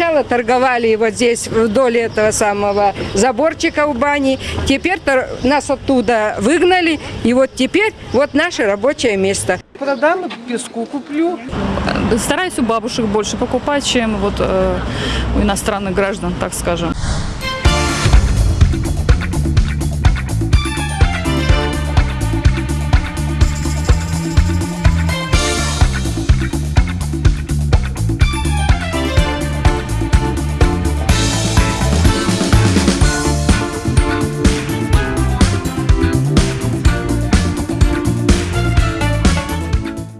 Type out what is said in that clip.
Сначала торговали вот здесь вдоль этого самого заборчика у бани. Теперь нас оттуда выгнали. И вот теперь вот наше рабочее место. Продам, песку куплю. Стараюсь у бабушек больше покупать, чем вот э, у иностранных граждан, так скажем.